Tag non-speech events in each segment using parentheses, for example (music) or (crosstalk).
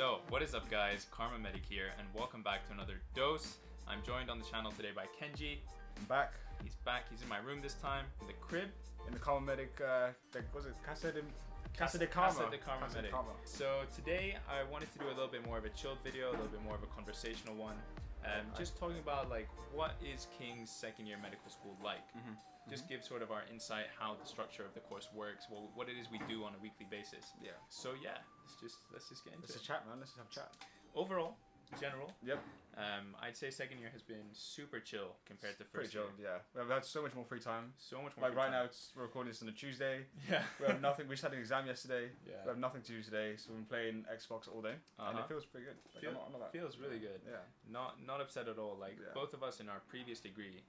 So, what is up guys? KharmaMedic here and welcome back to another dose. I'm joined on the channel today by Kenji. I'm back He's back, he's in my room this time, in the crib. in the KharmaMedic, uh, the, was it Casa de, Casa de Karma? Casa de Karma Casa de Medic. Karma. So today I wanted to do a little bit more of a chilled video, a little bit more of a conversational one. Um, just talking about like what is King's second year medical school like. Mm-hmm. Just give sort of our insight how the structure of the course works, what, what it is we do on a weekly basis. Yeah. So yeah, let's just let's just get into Let's it. just chat, man. Let's just have a chat. Overall, general, Yep. um, I'd say second year has been super chill compared to Pretty first year. chilled, yeah. We've had so much more free time. So much more. Like right time. now, it's, we're recording this on a Tuesday. Yeah. (laughs) We have nothing. We just had an exam yesterday. Yeah. We have nothing to do today, so we've been playing Xbox all day, and Uh-huh. it feels pretty good. Like, Feel- I'm not, I'm not feels really good. Yeah. Not not upset at all. Like Yeah. both of us in our previous degree,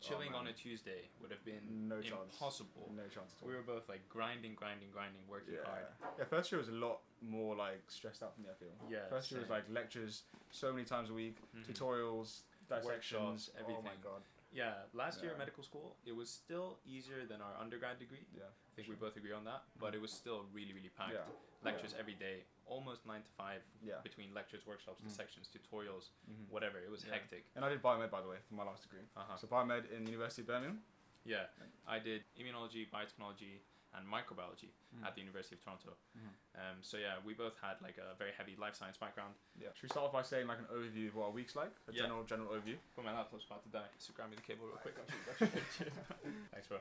chilling man. on a Tuesday would have been No chance. impossible. No chance at all. We were both like grinding, grinding, grinding, working yeah. hard. Yeah. First year was a lot more like stressed out for me. I feel. Yeah, First year was like lectures so many times a week, Mhm. tutorials, dissections, Workshops, Oh my god. Yeah, last year at medical school, it was still easier than our undergrad degree. Yeah. I think we both agree on that. But it was still really, really packed. Yeah. Lectures every day, almost nine to five. Yeah. Between lectures, workshops, Mhm. dissections, tutorials, Mhm. whatever. It was Yeah. hectic. And I did biomed by the way for my last degree. Uh-huh. So biomed in the University of Birmingham. Yeah, I did immunology, biotechnology, and microbiology Mhm. at the University of Toronto. Mhm. Um, so yeah, we both had like a very heavy life science background. Yeah. Should we start off by saying like an overview of what our week's like? A Yeah. general general overview. But my laptop's about to die, so grab me the cable real quick. (laughs) Thanks, bro.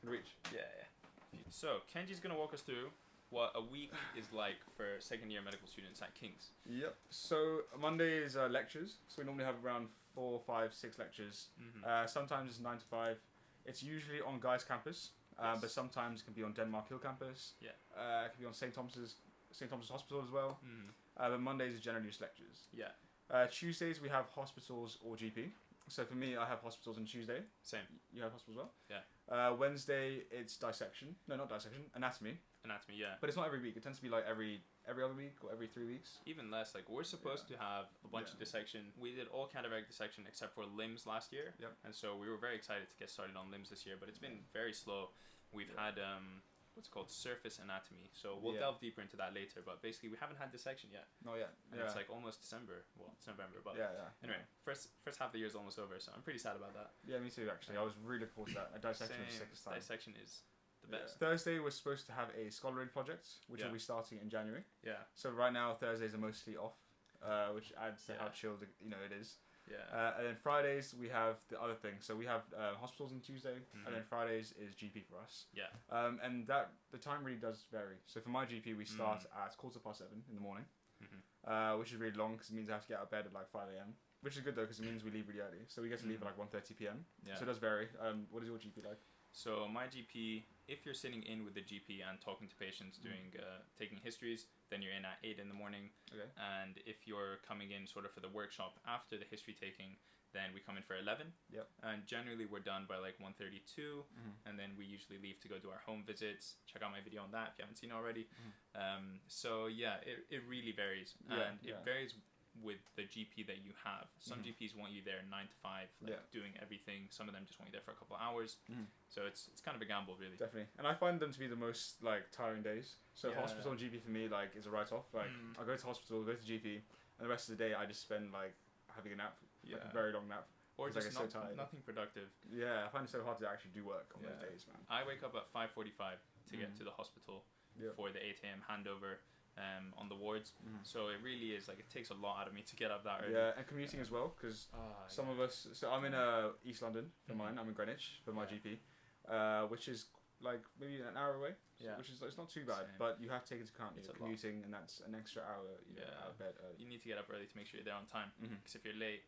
Can reach. Yeah, yeah. So Kenji's gonna walk us through what a week is like for second year medical students at King's. Yep. So Monday is uh, lectures. So we normally have around four, five, six lectures. Mhm. Uh, sometimes it's nine to five. It's usually on Guy's campus, uh, Yes. but sometimes it can be on Denmark Hill campus. Yeah. Uh, it can be on St Thomas's St Thomas's Hospital as well. Mhm. Uh, but Mondays is generally just lectures. Yeah, Uh, Tuesdays we have hospitals or GP. So for me, I have hospitals on Tuesday. same. You have hospitals as well. Yeah. Uh, Wednesday it's dissection. No, not dissection. Anatomy. Anatomy, yeah. But it's not every week. It tends to be like every every other week or every three weeks. Even less. Like we're supposed to have a bunch of dissection. We did all cadaveric dissection except for limbs last year. Yep. And so we were very excited to get started on limbs this year, but it's been very slow. We've Yeah. had um, what's called surface anatomy. So we'll Yeah. delve deeper into that later. But basically, we haven't had dissection yet, No, yeah. and yeah. it's like almost December. Well, it's November, but yeah, yeah. anyway, first first half of the year is almost over, so I'm pretty sad about that. Yeah, me too. Actually, I was really looking forward to that. A dissection was Same. sickest time. Dissection is the best. Thursday we're supposed to have a scholarly project, which Yeah. will be starting in January. Yeah, So right now Thursdays are mostly off, uh, which adds to how Yeah. chilled you know it is. yeah. Uh, and then Fridays we have the other thing. So we have uh, hospitals on Tuesday, Mhm. and then Fridays is GP for us. yeah. Um, and that the time really does vary. So for my GP we start Mm. at quarter past seven in the morning, mm-hmm. uh, which is really long because it means I have to get out of bed at like five a.m. Which is good though because it means we leave really early. So we get to leave Mm. at like 1.30 p.m. Yeah. So it does vary. Um, what is your GP like? So my GP, if you're sitting in with the GP and talking to patients, Mm. doing uh, taking histories, then you're in at eight in the morning. Okay. And if you're coming in sort of for the workshop after the history taking, then we come in for eleven. Yep. And generally we're done by like 1.32 Mhm. and then we usually leave to go do our home visits. Check out my video on that if you haven't seen it already. Mhm. Um, so yeah, it, it really varies, Yeah, and yeah. it varies with the GP that you have. Some Mhm. GPs want you there nine to five, like Yeah. doing everything. Some of them just want you there for a couple of hours. Mhm. So it's it's kind of a gamble, really. Definitely, and I find them to be the most like tiring days. So Yeah. hospital and GP for me like is a write off. Like Mm. I go to hospital, go to GP, and the rest of the day I just spend like having a nap, like a very long nap. or It's like just it's so tired. nothing productive. Yeah, I find it so hard to actually do work on those days, man. I wake up at five forty-five to get Mhm. to the hospital Yeah. for the eight a.m. handover um, on the wards. Mhm. So it really is like it takes a lot out of me to get up that early. Yeah, and commuting as well because Ah, some yeah. of us. So I'm in uh, East London for Mhm. mine. I'm in Greenwich for my Yeah. GP, uh, which is like maybe an hour away. Yeah. Which is it's not too bad, Same. but you have to take into account It's a lot. commuting, and that's an extra hour. You know, Yeah. out of bed early. you need to get up early to make sure you're there on time. Because if you're late,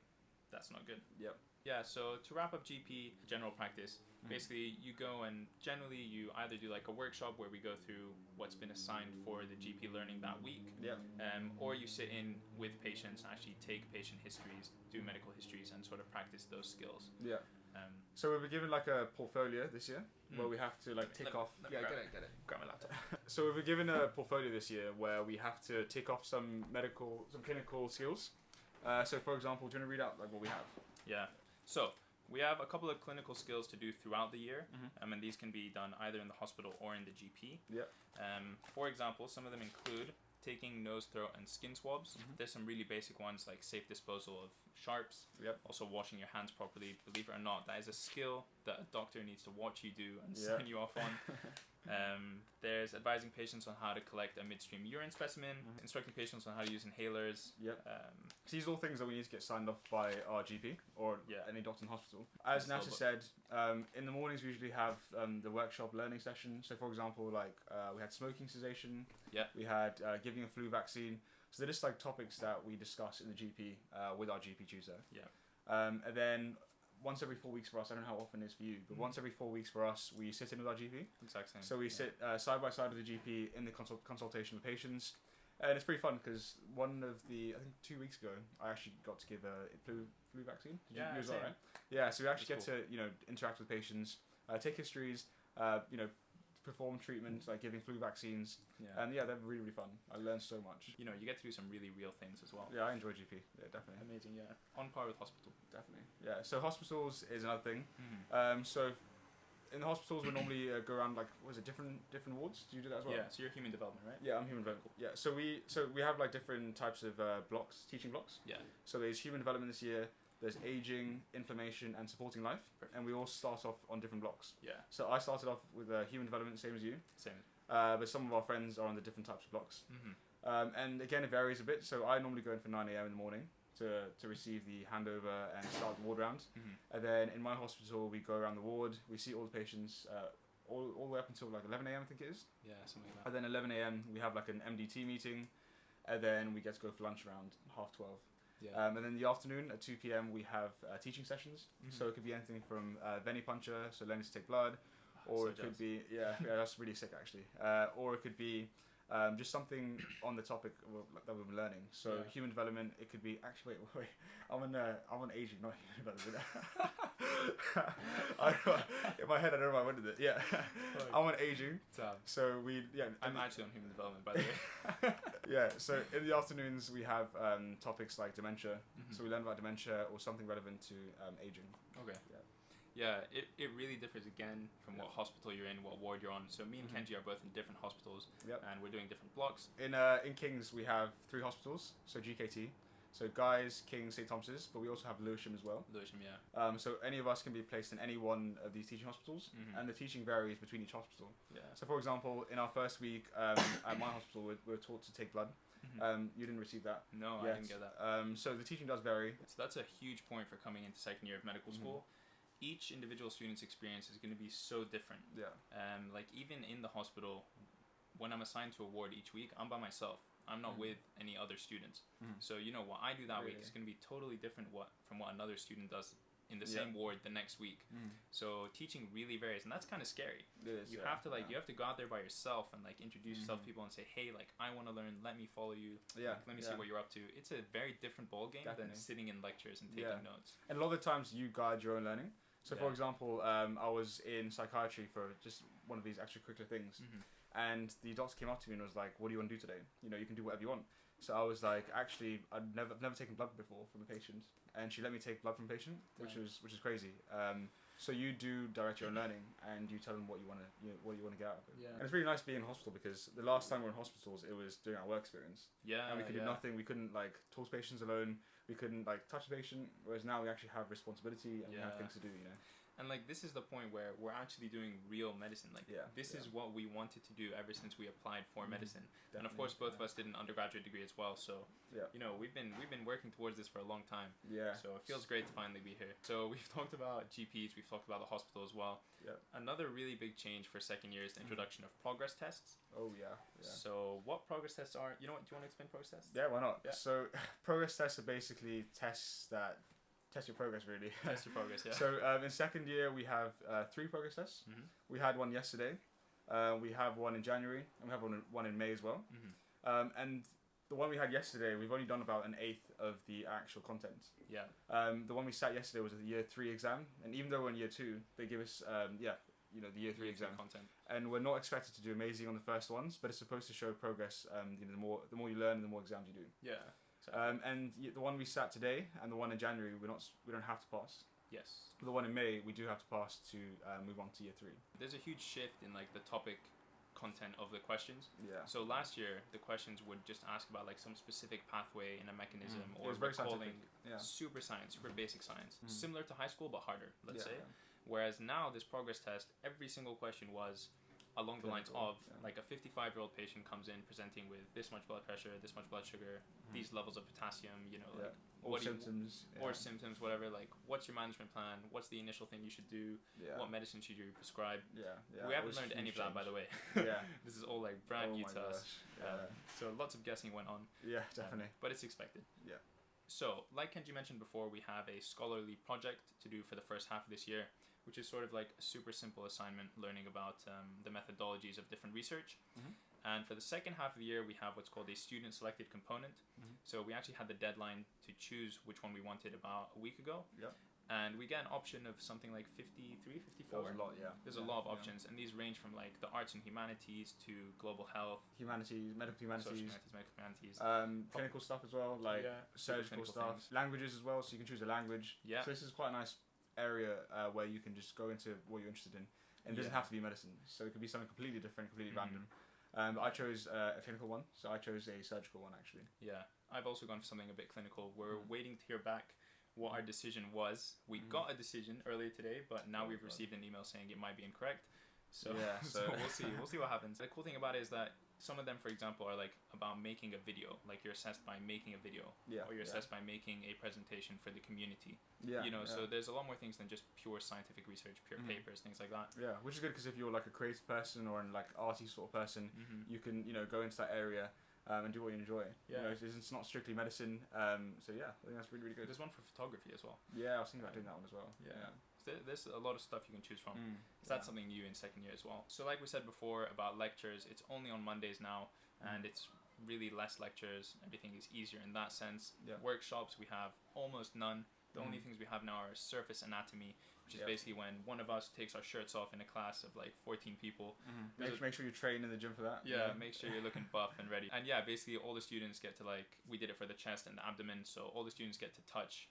that's not good. Yep. Yeah, so to wrap up GP general practice, Mhm. basically you go and generally you either do like a workshop where we go through what's been assigned for the GP learning that week, Yep. um, or you sit in with patients and actually take patient histories, do medical histories, and sort of practice those skills. Yeah. Um, So we were given like a portfolio this year where Mm. we have to like tick Let- off. let me yeah, grab- get it, get it. grab my laptop. (laughs) So we were given a portfolio this year where we have to tick off some medical, some clinical skills. Uh, so for example, do you want to read out like what we have? Yeah. So we have a couple of clinical skills to do throughout the year, Mhm. um, and these can be done either in the hospital or in the GP. Yep. Um, for example, some of them include taking nose, throat, and skin swabs. Mhm. There's some really basic ones like safe disposal of sharps. Yep. Also, washing your hands properly. Believe it or not, that is a skill that a doctor needs to watch you do and Yeah. sign you off on. (laughs) Um, there's advising patients on how to collect a midstream urine specimen, Mhm. instructing patients on how to use inhalers. Yep. Um, These are all things that we need to get signed off by our GP or Yeah. any doctor in hospital. As That's Nasser said, um, in the mornings we usually have um, the workshop learning session. So, for example, like uh, we had smoking cessation. Yeah. We had uh, giving a flu vaccine. So they're just like topics that we discuss in the GP uh, with our GP tutor. Yeah. Um, and then once every four weeks for us, I don't know how often it is for you, but Mhm. once every four weeks for us, we sit in with our GP. exact same. So we Yeah. sit uh, side by side with the GP in the consult- consultation with patients, and it's pretty fun because one of the I think two weeks ago I actually got to give a flu flu vaccine. Did Yeah, you right? Yeah, so we actually That's get to you know interact with patients, uh, take histories, uh, you know, perform treatment like giving flu vaccines, Yeah. and yeah, they're really really fun. I learned so much. you know, you get to do some really real things as well. Yeah, I enjoy GP. Yeah, definitely, Amazing, yeah. On par with hospital. definitely. Yeah, so hospitals is another thing. Mm-hmm. Um, so in the hospitals we normally uh, go around like was it different different wards? Do you do that as well? Yeah, so you're human development, right? Yeah, I'm human development. Yeah, so we so we have like different types of uh, blocks, teaching blocks. Yeah. So there's human development this year. There's aging, inflammation, and supporting life, Perfect. and we all start off on different blocks. Yeah, So I started off with uh, human development, same as you, same. uh, but some of our friends are on the different types of blocks. Mm-hmm. Um, and again, it varies a bit. So I normally go in for 9 a.m. in the morning to, to receive the handover and start the ward round. Mm-hmm. And then in my hospital, we go around the ward. We see all the patients uh, all, all the way up until like 11 a.m. I think it is. Yeah, something like that. And then 11 a.m. we have like an MDT meeting, and then we get to go for lunch around half 12. Yeah. Um, and then in the afternoon at 2 p.m. we have uh, teaching sessions. Mhm. So it could be anything from uh, venipuncture, so learning to take blood, or So it could be yeah, yeah, that's really sick actually. Uh, or it could be um, just something (coughs) on the topic that we've been learning. So Yeah. human development, it could be actually wait (laughs) wait, I'm on uh, I'm on aging, not human development. (laughs) I, in my head, I don't know why I went with it. Yeah, I'm on aging. So, So we yeah. I'm actually on human development, by the way. (laughs) yeah, so in the afternoons we have um, topics like dementia. Mhm. So we learn about dementia or something relevant to um, aging. Okay. Yeah. Yeah, it, it really differs again from what hospital you're in, what ward you're on. So me and Mhm. Kenji are both in different hospitals, Yep. and we're doing different blocks. In uh, in Kings we have three hospitals. So GKT, so Guy's, Kings, St Thomas's, but we also have Lewisham as well. Lewisham, yeah. Um, so any of us can be placed in any one of these teaching hospitals, Mhm. and the teaching varies between each hospital. Yeah. So for example, in our first week um, at my hospital, we we were taught to take blood. Mhm. Um, you didn't receive that. no, I didn't get that. Um, so the teaching does vary. So that's a huge point for coming into second year of medical Mhm. school. Each individual student's experience is going to be so different. Yeah. Um, like even in the hospital, when I'm assigned to a ward each week, I'm by myself. I'm not Mhm. with any other students. Mhm. So you know what I do that week is going to be totally different what from what another student does in the Yeah. same ward the next week. So teaching really varies, and that's kind of scary. Is, You yeah, have to like yeah. you have to go out there by yourself and like introduce yourself Mhm. to people and say, hey, like I want to learn. Let me follow you. Yeah. Like, let me see what you're up to. It's a very different ball game Definitely. than sitting in lectures and taking notes. And a lot of times you guide your own learning. So, for example, um, I was in psychiatry for just one of these extracurricular things, Mhm. and the doctor came up to me and was like, "What do you want to do today? You know, you can do whatever you want." So I was like, "Actually, I've never, I've never taken blood before from a patient," and she let me take blood from a patient, which Yeah. was which is crazy. Um, so you do direct your own learning, and you tell them what you want to, you know, what you want to get out of it. Yeah. And it's really nice being in hospital because the last time we were in hospitals, it was doing our work experience Yeah. and we could yeah. do nothing. We couldn't like talk to patients alone. We couldn't like touch the patient. Whereas now we actually have responsibility and we have things to do. You know. And like this is the point where we're actually doing real medicine. Like Yeah, this yeah. is what we wanted to do ever since we applied for Mhm. medicine. And of course, both of us did an undergraduate degree as well. So Yeah. you know we've been we've been working towards this for a long time. Yeah. So it feels great to finally be here. So (laughs) we've talked about GPs, we've talked about the hospital as well. Yeah. Another really big change for second year is the Mhm. introduction of progress tests. Oh yeah. Yeah. So what progress tests are? You know what? Do you want to explain progress tests? Yeah. Why not? Yeah. So (laughs) progress tests are basically tests that test your progress really. (laughs) Test your progress. Yeah. So um, in second year we have uh, three progress tests. Mhm. We had one yesterday. Uh, we have one in January and we have one in, one in May as well. Mhm. Um, and the one we had yesterday, we've only done about an eighth of the actual content. Yeah. Um, the one we sat yesterday was a year three exam, and even though we're in year two, they give us um, yeah, you know, the year three Year exam, content. and we're not expected to do amazing on the first ones, but it's supposed to show progress. Um, you know, the more the more you learn, the more exams you do. Yeah. Um, and the one we sat today and the one in January, we're not we don't have to pass. yes. The one in May, we do have to pass to uh, move on to year three. There's a huge shift in like the topic content of the questions. Yeah. So last year, the questions would just ask about like some specific pathway in a mechanism Mm. Or recalling. Yeah. super science, super basic science, Mhm. similar to high school but harder, let's yeah, say. Whereas now, this progress test, every single question was along the lines of yeah. like a 55 year old patient comes in presenting with this much blood pressure, this much blood sugar, Mhm. these levels of potassium, you know, Yeah. like Or what do you- symptoms. or yeah. symptoms, whatever. Like, what's your management plan? What's the initial thing you should do? yeah. What medicine should you prescribe? yeah. We haven't learned any of that, by the way. (laughs) (laughs) Yeah. this is all like brand Oh new to us. Um, so lots of guessing went on. Yeah. um, Definitely. but it's expected. Yeah. So, like Kenji mentioned before, we have a scholarly project to do for the first half of this year, which is sort of like a super simple assignment learning about um, the methodologies of different research. Mhm. And for the second half of the year, we have what's called a student selected component. Mhm. So, we actually had the deadline to choose which one we wanted about a week ago. Yep. And we get an option of something like 53, 54. That was a lot. Yeah. There's yeah, a lot of yeah. options, and these range from like the arts and humanities to global health, Humanities, medical humanities, social humanities, medical humanities. Um, clinical stuff as well, like yeah, surgical stuff, things. languages as well. So you can choose a language. Yeah. So this is quite a nice area uh, where you can just go into what you're interested in, and it doesn't have to be medicine. So it could be something completely different, completely Mhm. random. Um, but I chose uh, a clinical one, so I chose a surgical one actually. Yeah, I've also gone for something a bit clinical. We're Mhm. waiting to hear back what our decision was. We Mhm. got a decision earlier today, but now Oh, we've God. received an email saying it might be incorrect. So, Yeah, (laughs) so, we'll see. We'll (laughs) see what happens. The cool thing about it is that some of them, for example, are like about making a video. Like you're assessed by making a video, Yeah. or you're yeah. assessed by making a presentation for the community. Yeah. you know, yeah. so there's a lot more things than just pure scientific research, pure Mhm. papers, things like that. Yeah, which is good because if you're like a creative person or an like arty sort of person, Mm-hmm. you can you know go into that area um, and do what you enjoy. You Yeah. know, it's, it's not strictly medicine. Um, so yeah, I think that's really really good. There's one for photography as well. Yeah, I was thinking about doing that one as well. Yeah. So there- there's a lot of stuff you can choose from. Mm, So that's something new in second year as well. So like we said before about lectures, it's only on Mondays now, and Mm. it's really less lectures. Everything is easier in that sense. Yeah. Workshops we have almost none. The only Mm. things we have now are surface anatomy, which is Yep. basically when one of us takes our shirts off in a class of like 14 people. There's Make, a- make sure you train in the gym for that. you Yeah, make sure (laughs) you're looking buff and ready. And yeah, basically all the students get to like we did it for the chest and the abdomen, so all the students get to touch,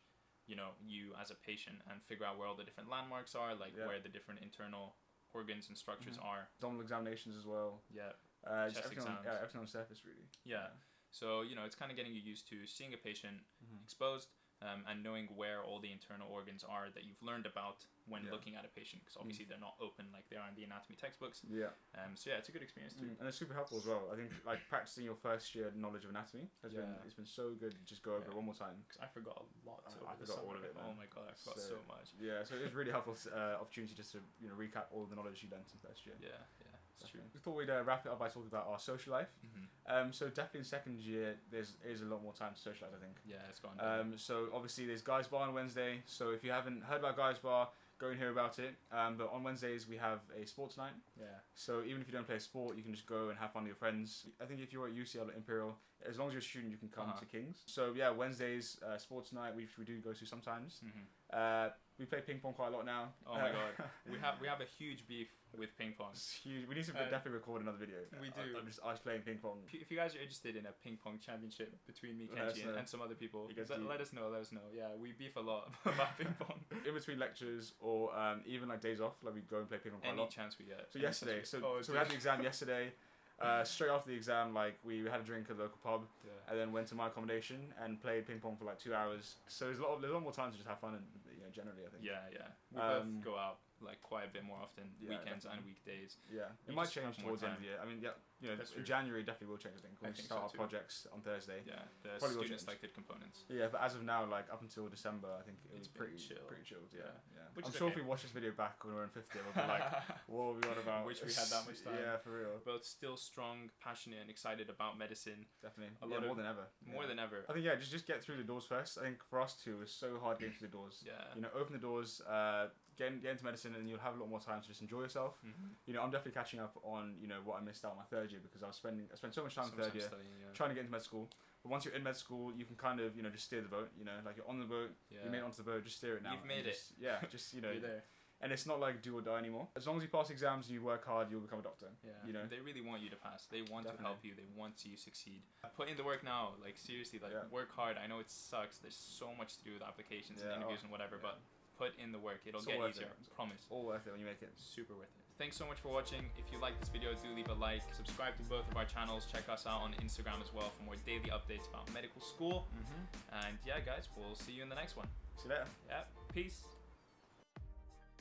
you know, you as a patient and figure out where all the different landmarks are, like Yeah. where the different internal organs and structures Mhm. are. Abdominal examinations as well. Yeah. Uh, Chest everything on, exams. yeah, everything on surface really. Yeah. So, you know, it's kind of getting you used to seeing a patient Mhm. exposed um, and knowing where all the internal organs are that you've learned about when Yeah. looking at a patient, because obviously they're not open like they are in the anatomy textbooks. Yeah. Um, so, yeah, it's a good experience too. Mm, and it's super helpful as well. I think like practicing your first year knowledge of anatomy has been it's been so good to just go over Yeah. it one more time. Because I forgot a lot. I- I forgot all of it, Oh my god, I forgot So- so, much. Yeah, so it was really helpful uh, opportunity just to you know recap all the knowledge you learned in first year. Yeah, yeah, it's true. We thought we'd uh, wrap it up by talking about our social life. hmm Um, so definitely in second year, there's is a lot more time to socialize. I think. Yeah, it's gone. Um, so obviously there's Guys Bar on Wednesday. So if you haven't heard about Guys Bar, go and hear about it. Um, but on Wednesdays we have a sports night. yeah. So even if you don't play a sport, you can just go and have fun with your friends. I think if you're at UCL or Imperial, as long as you're a student, you can come Uh-huh. to Kings. So yeah, Wednesdays uh, sports night, which we do go to sometimes. hmm Uh, we play ping pong quite a lot now. Oh my Uh, god, we have we have a huge beef with ping pong. it's huge. We need to Uh, definitely record another video. we do. I'm just us playing ping pong. If you, guys are interested in a ping pong championship between me, Kenji, and, and some other people, let, do- let us know. Let us know. Yeah, we beef a lot (laughs) about ping pong. (laughs) In between lectures or um, even like days off, like we go and play ping pong quite a Any lot. chance we get. So yesterday, so, oh, so we had the exam yesterday. (laughs) Uh, straight after the exam, like we had a drink at the local pub, Yeah. and then went to my accommodation and played ping pong for like two hours. So there's a lot, of, there's a lot more time to just have fun, and you know, generally, I think. Yeah, yeah. We Um, both go out like quite a bit more often, Yeah, weekends and weekdays. Yeah, it might change towards the end of the year. I mean, yeah, you know, That's true. January definitely will change. I think I we think start so our too. projects on Thursday. Yeah, the Probably student selected components. Yeah, but as of now, like up until December, I think it It's was pretty chill. pretty chilled. Yeah, Yeah. yeah. Which I'm sure okay. if we watch this video back when we're in fifth year, we'll be like, (laughs) what were we on about? Wish we had that much (laughs) time. Yeah, for real, both still strong, passionate, and excited about medicine definitely. A yeah, lot more of- than ever. more Yeah. than ever. I think yeah, just just get through the doors first. I think for us too, it's so hard getting through the doors. Yeah. You know, open the doors, uh, get, in, get into medicine, and you'll have a lot more time to just enjoy yourself. Mhm. You know, I'm definitely catching up on you know what I missed out on my third year because I was spending I spent so much time So in third time year studying, yeah. trying to get into med school. But once you're in med school, you can kind of you know just steer the boat. You know, like you're on the boat, yeah. you made it onto the boat, just steer it now. You've and made it. just- Yeah, just you (laughs) know, You're there. and it's not like do or die anymore. As long as you pass exams and you work hard, you'll become a doctor. Yeah. You know? They really want you to pass. They want to help you. They want to see you succeed. Put in the work now. Like seriously, like Yeah. work hard. I know it sucks. There's so much to do with applications Yeah, and interviews oh, and whatever, yeah. but put in the work. It'll all get easier. it. Promise. All worth it when you make it. Super worth it. thanks so much for watching. If you like this video, do leave a like. Subscribe to both of our channels. Check us out on Instagram as well for more daily updates about medical school. Mm-hmm. And yeah, guys, we'll see you in the next one. See you later. Yeah, peace.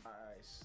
Nice.